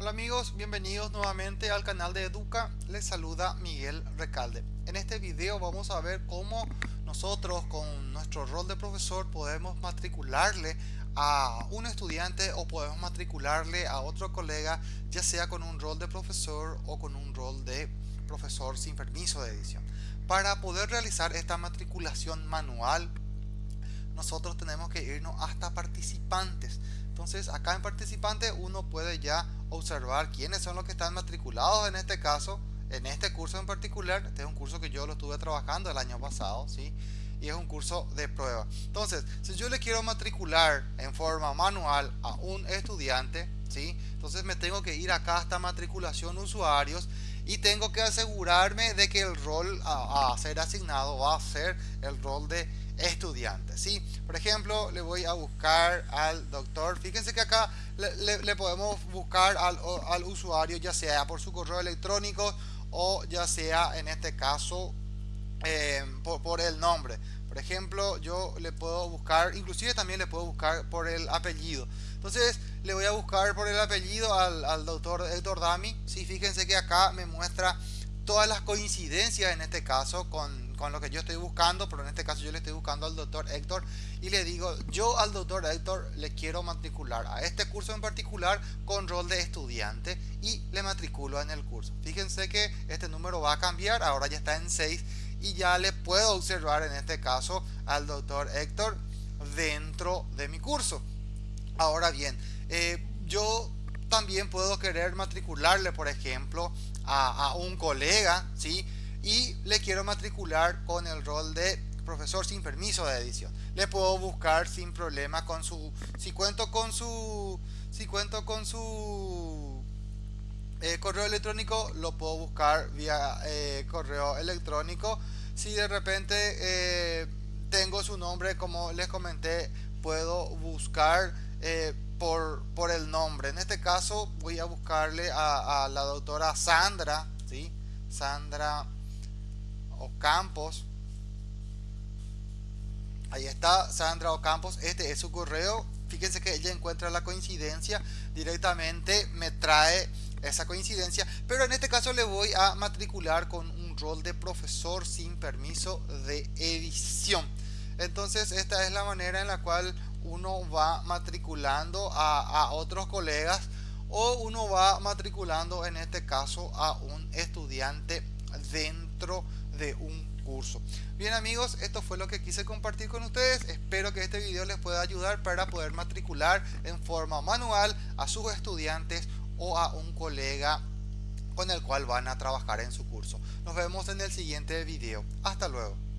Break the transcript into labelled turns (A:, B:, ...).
A: Hola amigos, bienvenidos nuevamente al canal de Educa, les saluda Miguel Recalde. En este video vamos a ver cómo nosotros con nuestro rol de profesor podemos matricularle a un estudiante o podemos matricularle a otro colega ya sea con un rol de profesor o con un rol de profesor sin permiso de edición. Para poder realizar esta matriculación manual nosotros tenemos que irnos hasta participantes. Entonces acá en participantes uno puede ya observar quiénes son los que están matriculados en este caso, en este curso en particular. Este es un curso que yo lo estuve trabajando el año pasado, ¿sí? Y es un curso de prueba. Entonces, si yo le quiero matricular en forma manual a un estudiante, ¿sí? Entonces me tengo que ir acá hasta matriculación usuarios y tengo que asegurarme de que el rol a ser asignado va a ser el rol de estudiantes. ¿sí? Por ejemplo, le voy a buscar al doctor. Fíjense que acá le, podemos buscar al, usuario ya sea por su correo electrónico o ya sea en este caso eh, por, el nombre. Por ejemplo, yo le puedo buscar, inclusive también le puedo buscar por el apellido. Entonces, le voy a buscar por el apellido al, doctor Dami. Sí, fíjense que acá me muestra todas las coincidencias en este caso con, con lo que yo estoy buscando, pero en este caso yo le estoy buscando al doctor Héctor y le digo, yo al doctor Héctor le quiero matricular a este curso en particular con rol de estudiante y le matriculo en el curso. Fíjense que este número va a cambiar, ahora ya está en 6 y ya le puedo observar en este caso al doctor Héctor dentro de mi curso. Ahora bien, eh, yo también puedo querer matricularle, por ejemplo, a, un colega, ¿sí? y le quiero matricular con el rol de profesor sin permiso de edición. Le puedo buscar sin problema con su, si cuento con su, si cuento con su eh, correo electrónico, lo puedo buscar vía eh, correo electrónico. Si de repente eh, tengo su nombre, como les comenté, puedo buscar por, el nombre. En este caso voy a buscarle a, a la doctora Sandra, ¿sí? Sandra Ocampos. Ahí está Sandra Ocampos. Este es su correo. Fíjense que ella encuentra la coincidencia. Directamente me trae esa coincidencia. Pero en este caso le voy a matricular con un rol de profesor sin permiso de edición. Entonces esta es la manera en la cual uno va matriculando a, otros colegas o uno va matriculando en este caso a un estudiante dentro de de un curso. Bien amigos, esto fue lo que quise compartir con ustedes. Espero que este video les pueda ayudar para poder matricular en forma manual a sus estudiantes o a un colega con el cual van a trabajar en su curso. Nos vemos en el siguiente video. Hasta luego.